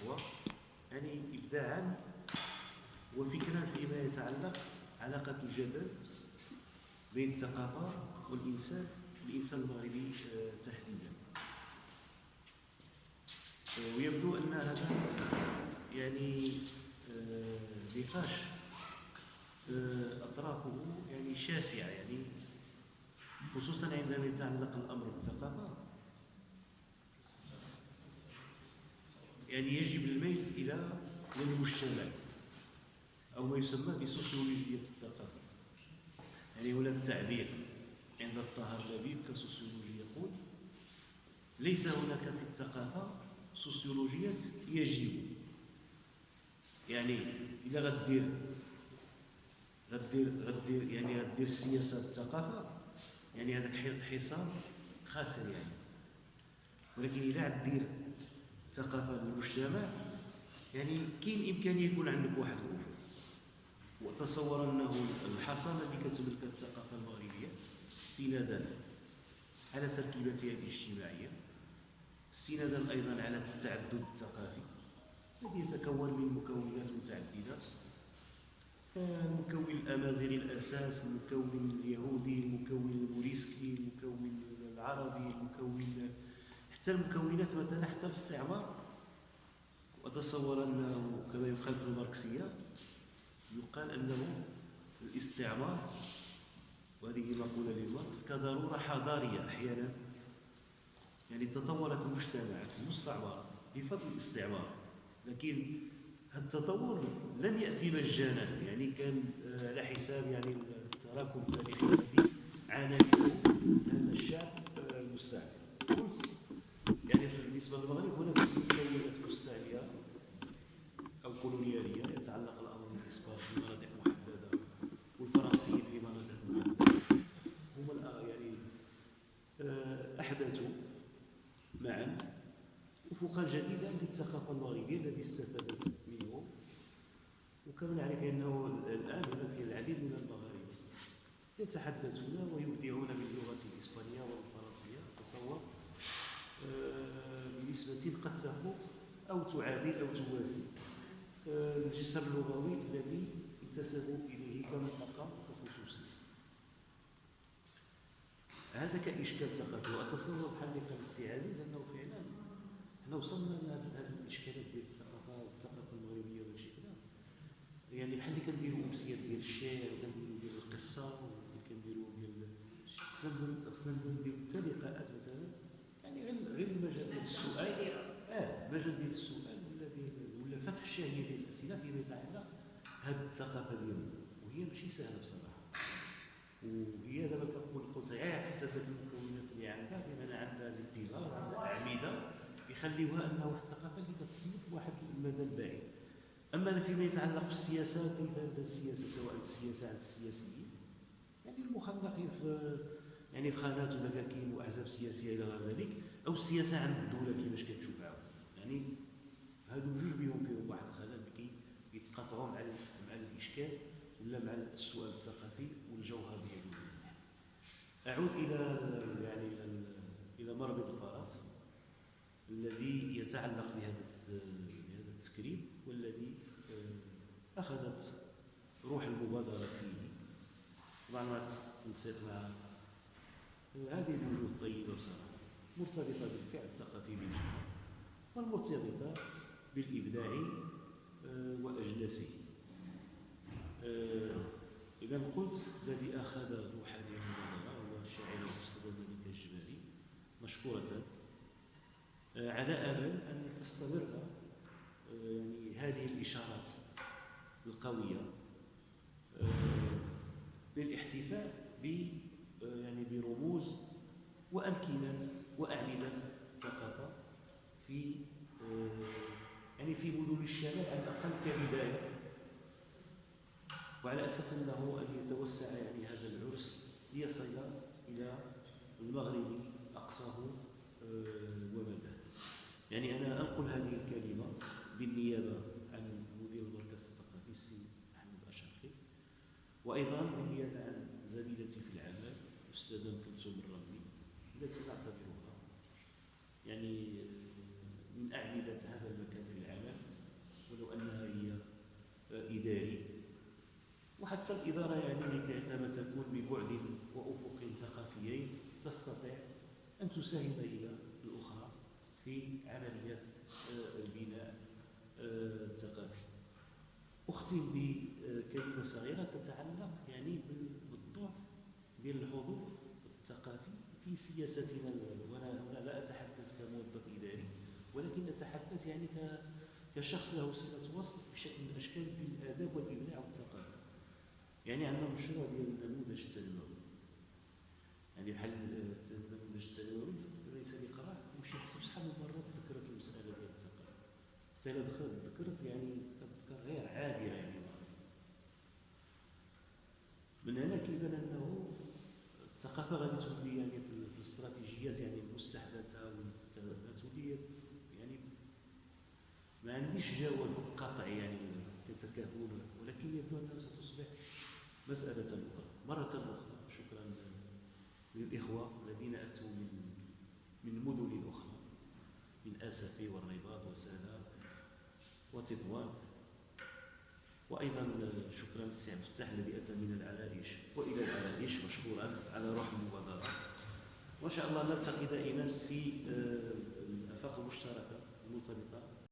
الإخوة يعني إبداعا وفكرا فيما يتعلق علاقة الجبل بين الثقافة والإنسان الإنسان المغربي آه، تحديدا. آه، ويبدو أن هذا يعني آه، نقاش أطرافه يعني شاسعة يعني خصوصا عندما يتعلق الأمر بالثقافة. يعني يجب الميل إلى المجتمع أو ما يسمى بسوسيولوجية الثقافة يعني هناك تعبير عند الطاهر لبيب كسوسيولوجي يقول ليس هناك في الثقافة سوسيولوجية يجب. يعني إلا غدير غدير غدير يعني غدير السياسة الثقافة يعني هذاك حصان خاسر يعني. ولكن إلا غدير الثقافة للمجتمع يعني كاين إمكانية يكون عندك واحد الوفر وتصور أنه الحصانة اللي كتملك الثقافة المغربية استنادا على تركيبتها الاجتماعية استنادا أيضا على التعدد الثقافي. الذي يتكون من مكونات متعددة. المكون الأمازيغي الأساس المكون اليهودي المكون الموريسكي المكون العربي حتى المكونات مثلا حتى الاستعمار. وتصور أنه كما يقال في الماركسية يقال أنه الاستعمار وهذه مقولة لماركس كضرورة حضارية أحيانا. يعني تطورت المجتمعات المستعمرة بفضل الاستعمار. لكن التطور لم يأتي مجانا. يعني كان آه، على حساب يعني التراكم التاريخي الذي عانى منه هذا الشعب آه، المستعمر. بالنسبة للمغرب هناك مكونات مستعمرة أو كولونيالية يتعلق الأمر بالإسبان في مناطق محددة والفرنسيين في مناطق محددة. هم يعني آه، أحدثوا معا أفقا جديدا للثقافة المغربية التي استفادت منه وكما نعرف أنه الآن هناك العديد من المغاربة يتحدثون ويبدعون باللغة الإسبانية والفرنسية. تصور بنسبة قد تفوق أو تعادل أو توازي. آه، الجسر اللغوي الذي انتسبوا إليه كمنطقة خصوصية هذا كإشكال ثقافي وأتصور بحال اللي قال السي عزيز أنه فعلا إحنا وصلنا لهذه الإشكالات ديال الثقافة والثقافة المغربية وهادشي كذا يعني بحال اللي كنديروا أمسيات ديال الشعر وكنديروا ديال القصة وكنديروا ديال خصنا نديروا حتى لقاءات مثلا يعني غير غير المجال ديال السؤال آه. المجال ديال السؤال ولا ولا فتح الشهيه ديال الاسئله فيما يتعلق هذه الثقافة ديالنا وهي ماشي سهلة بصراحة. وهي دابا كنقول قلت غير حسب المكونات اللي عندها بمعنى عندها البيلار وعندها اعمده يخليوها أنها واحد الثقافة اللي كتصنف واحد المدى البعيد. أما فيما يتعلق بالسياسة كيف السياسة سواء السياسة عند السياسيين؟ يعني المخلقين في يعني في خانات ومكاكين وأحزاب سياسية إلى غير ذلك أو السياسة عند الدولة كيفاش كتشوف يعني هادو جوج بهم فيهم واحد الخلل اللي كيتقاطعوا مع مع الاشكال ولا مع السؤال الثقافي والجوهر ديالو أعود إلى يعني إلى مربط الفرس الذي يتعلق بهذا بهذا التكريم والذي آه، أخذت روح المبادرة فيه. طبعا ما تنسيق مع هذه الوجوه الطيبة بصراحة مرتبطة بالفعل الثقافي بالجهة والمرتبطة بالإبداع آه، واجناسه آه، اذا قلت على امل أن تستمر يعني هذه الإشارات القوية للاحتفاء ب يعني برموز وأمكنة واعمده ثقافة في يعني في مدن الشمال على الأقل كبداية. وعلى أساس أنه أن يتوسع يعني هذا العرس ليصل إلى المغرب أقصاه ومداه يعني أنا أنقل هذه الكلمة بالنيابة عن مدير المركز الثقافي السي أحمد اشرفي وأيضا بالنيابة عن زميلتي في العمل أستاذة كلثوم الرملي التي نعتبرها يعني آه، من أعمدة هذا المكان في العمل ولو أنها هي آه، إداري. وحتى الإدارة يعني عندما تكون ببعد وأفق ثقافيين تستطيع أن تساهم إلى في عمليات آه، البناء آه، الثقافي أختم بكلمة صغيرة تتعلق يعني بالضعف ديال الحضور الثقافي في سياستنا وأنا هنا لا أتحدث كموظف إداري ولكن أتحدث يعني كشخص له صلة وصل بشكل من الأشكال بالآداب والإبداع والثقافة يعني عندنا مشروع ديال النموذج التنموي. يعني بحال النموذج التنموي ليس لقراء وشي حسب شحال من مرة تذكرت المسألة ديال الثقافة حتى دخلت ذكرت يعني تذكر غير عابرة يعني. من هنا كيبان أنه الثقافة غادي تولي يعني في الاستراتيجيات يعني المستحدثة والتولي يعني ما عنديش جواب يعني كتكهن ولكن يبدو أنها ستصبح مسألة أخرى. مرة أخرى شكرا للإخوة الذين أتوا من من مدن أخرى من آسفي والرباط وسالا وتطوان وأيضا شكرا للسي عبد الفتاح الذي أتى من العرائش وإلى العرائش مشكورا على روح المبادرة وإن شاء الله نلتقي دائما في الآفاق المشتركة المرتبطة